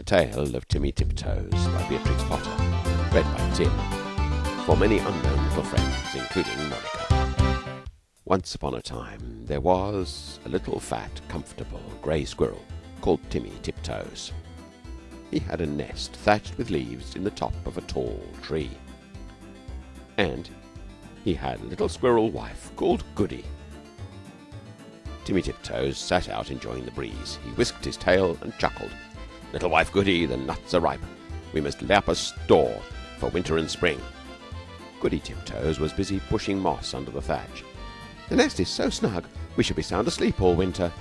The Tale of Timmy Tiptoes by Beatrix Potter. Read by Tim. For many unknown little friends, including Monica. Once upon a time there was a little fat, comfortable grey squirrel called Timmy Tiptoes. He had a nest thatched with leaves in the top of a tall tree. And he had a little squirrel wife called Goody. Timmy Tiptoes sat out enjoying the breeze. He whisked his tail and chuckled. Little wife Goody, the nuts are ripe. We must lay up a store for winter and spring. Goody Tiptoes was busy pushing moss under the thatch. The nest is so snug we shall be sound asleep all winter.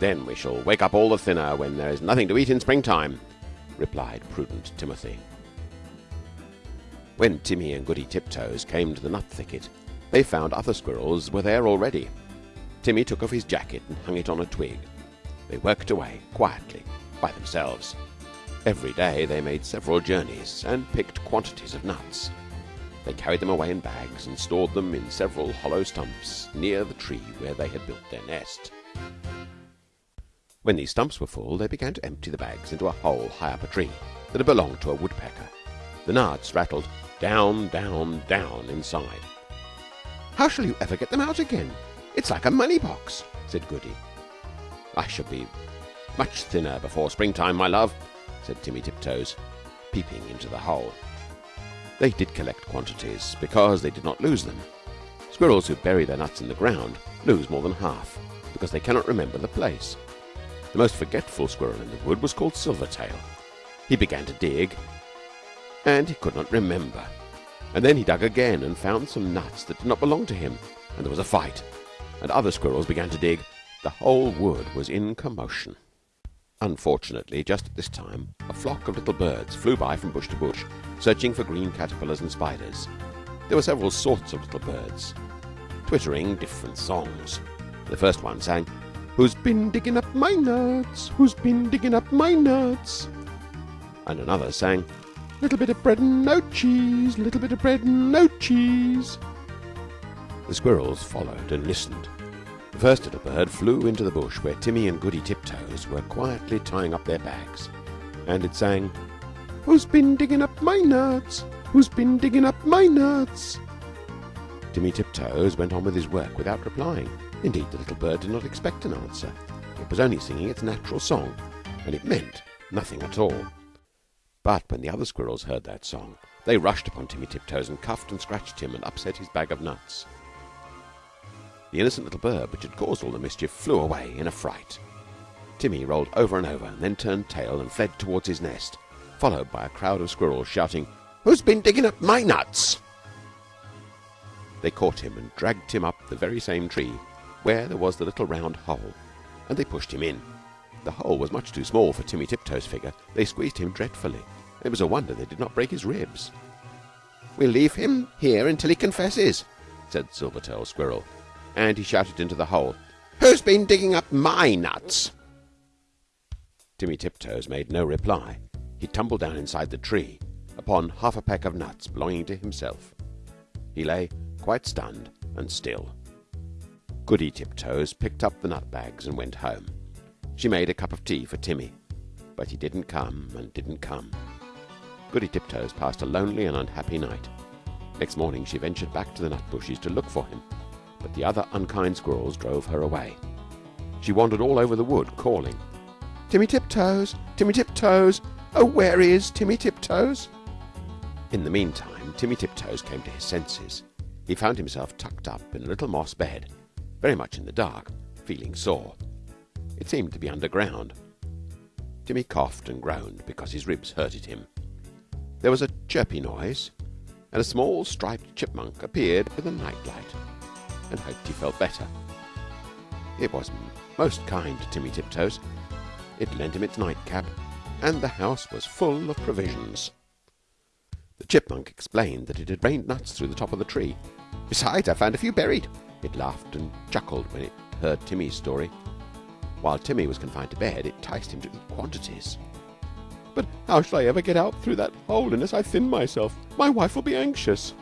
Then we shall wake up all the thinner when there is nothing to eat in springtime, replied prudent Timothy. When Timmy and Goody Tiptoes came to the nut thicket, they found other squirrels were there already. Timmy took off his jacket and hung it on a twig. They worked away quietly by themselves. Every day they made several journeys and picked quantities of nuts. They carried them away in bags and stored them in several hollow stumps near the tree where they had built their nest. When these stumps were full, they began to empty the bags into a hole high up a tree that had belonged to a woodpecker. The nuts rattled down, down, down inside. How shall you ever get them out again? It's like a money box, said Goody. I shall be much thinner before springtime, my love, said Timmy Tiptoes, peeping into the hole. They did collect quantities because they did not lose them. Squirrels who bury their nuts in the ground lose more than half because they cannot remember the place. The most forgetful squirrel in the wood was called Silvertail. He began to dig, and he could not remember. And then he dug again and found some nuts that did not belong to him, and there was a fight. And other squirrels began to dig. The whole wood was in commotion. Unfortunately, just at this time, a flock of little birds flew by from bush to bush, searching for green caterpillars and spiders. There were several sorts of little birds, twittering different songs. The first one sang, Who's been digging up my nuts? Who's been digging up my nuts? And another sang, Little bit of bread and no cheese, little bit of bread and no cheese. The squirrels followed and listened. The first little bird flew into the bush where Timmy and Goody Tiptoes were quietly tying up their bags, and it sang, Who's been digging up my nuts? Who's been digging up my nuts? Timmy Tiptoes went on with his work without replying. Indeed, the little bird did not expect an answer. It was only singing its natural song, and it meant nothing at all. But when the other squirrels heard that song, they rushed upon Timmy Tiptoes and cuffed and scratched him and upset his bag of nuts. The innocent little bird which had caused all the mischief flew away in a fright. Timmy rolled over and over, and then turned tail and fled towards his nest, followed by a crowd of squirrels shouting, Who's been digging up my nuts? They caught him and dragged him up the very same tree where there was the little round hole, and they pushed him in. The hole was much too small for Timmy Tiptoes' figure. They squeezed him dreadfully. It was a wonder they did not break his ribs. We'll leave him here until he confesses, said Silvertail Squirrel, and he shouted into the hole, Who's been digging up my nuts? Timmy Tiptoes made no reply. He tumbled down inside the tree upon half a peck of nuts belonging to himself. He lay quite stunned and still. Goody Tiptoes picked up the nut bags and went home. She made a cup of tea for Timmy, but he didn't come and didn't come. Goody Tiptoes passed a lonely and unhappy night. Next morning she ventured back to the nut bushes to look for him, but the other unkind squirrels drove her away. She wandered all over the wood, calling, Timmy Tiptoes, Timmy Tiptoes, oh, where is Timmy Tiptoes? In the meantime, Timmy Tiptoes came to his senses. He found himself tucked up in a little moss bed, very much in the dark, feeling sore. It seemed to be underground. Timmy coughed and groaned because his ribs hurted him. There was a chirpy noise, and a small striped chipmunk appeared with a nightlight, and hoped he felt better. It was most kind to Timmy Tiptoes. It lent him its nightcap, and the house was full of provisions. The chipmunk explained that it had rained nuts through the top of the tree. Besides, I found a few buried. It laughed and chuckled when it heard Timmy's story. While Timmy was confined to bed, it enticed him to eat quantities. But how shall I ever get out through that hole unless I thin myself? My wife will be anxious.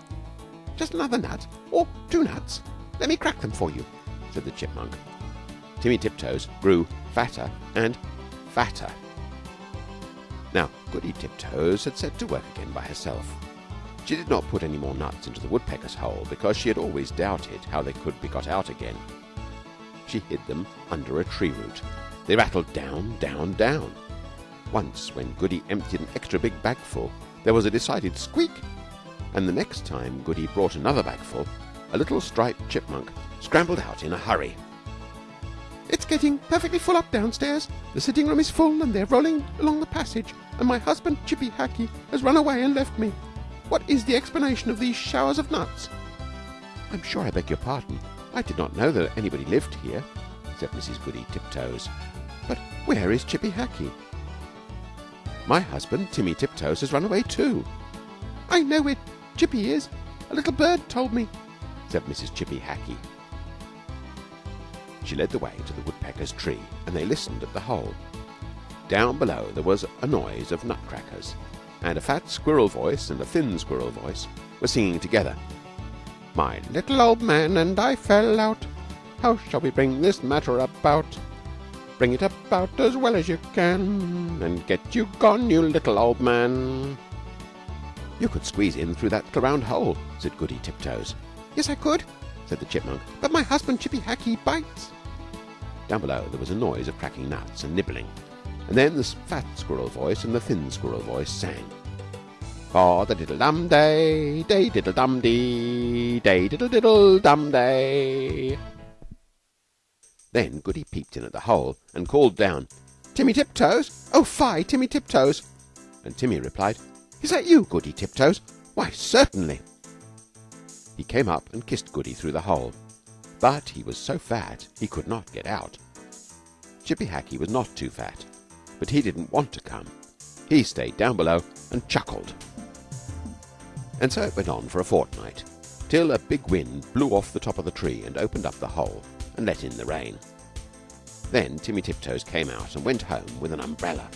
Just another nut, or two nuts. Let me crack them for you, said the chipmunk. Timmy Tiptoes grew fatter and fatter. Now Goody Tiptoes had set to work again by herself. She did not put any more nuts into the woodpecker's hole because she had always doubted how they could be got out again. She hid them under a tree root. They rattled down, down, down. Once, when Goody emptied an extra big bagful, there was a decided squeak, and the next time Goody brought another bagful, a little striped chipmunk scrambled out in a hurry. It's getting perfectly full up downstairs. The sitting room is full, and they're rolling along the passage, and my husband, Chippy Hackee, has run away and left me. What is the explanation of these showers of nuts? I'm sure I beg your pardon. I did not know that anybody lived here, said Mrs. Goody Tiptoes. But where is Chippy Hackee? My husband, Timmy Tiptoes, has run away too. I know it. Chippy is. A little bird told me, said Mrs. Chippy Hackee. She led the way to the woodpecker's tree, and they listened at the hole. Down below there was a noise of nutcrackers and a fat squirrel voice and a thin squirrel voice were singing together. My little old man and I fell out. How shall we bring this matter about? Bring it about as well as you can, and get you gone, you little old man. You could squeeze in through that little round hole, said Goody Tiptoes. Yes, I could, said the chipmunk. But my husband Chippy Hackee bites. Down below there was a noise of cracking nuts and nibbling. And then the fat squirrel voice and the thin squirrel voice sang. For the diddle dum day, day diddle dum dee, day diddle diddle dum day. Then Goody peeped in at the hole and called down, Timmy Tiptoes! Oh, fie, Timmy Tiptoes! And Timmy replied, Is that you, Goody Tiptoes? Why, certainly. He came up and kissed Goody through the hole, but he was so fat he could not get out. Chippy Hackee was not too fat but he didn't want to come. He stayed down below and chuckled. And so it went on for a fortnight, till a big wind blew off the top of the tree and opened up the hole and let in the rain. Then Timmy Tiptoes came out and went home with an umbrella.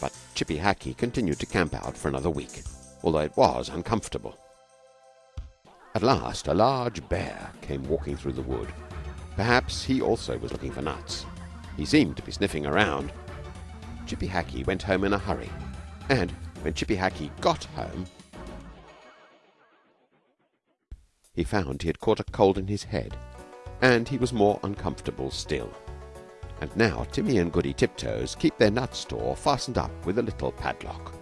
But Chippy Hackee continued to camp out for another week, although it was uncomfortable. At last a large bear came walking through the wood. Perhaps he also was looking for nuts. He seemed to be sniffing around, Chippy Hackee went home in a hurry, and when Chippy Hackee got home, he found he had caught a cold in his head, and he was more uncomfortable still. And now Timmy and Goody Tiptoes keep their nut store fastened up with a little padlock.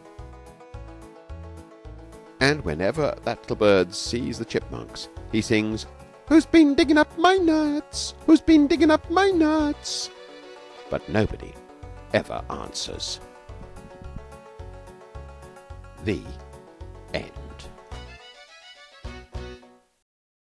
And whenever that little bird sees the chipmunks, he sings, Who's been digging up my nuts? Who's been digging up my nuts? But nobody ever answers. The end.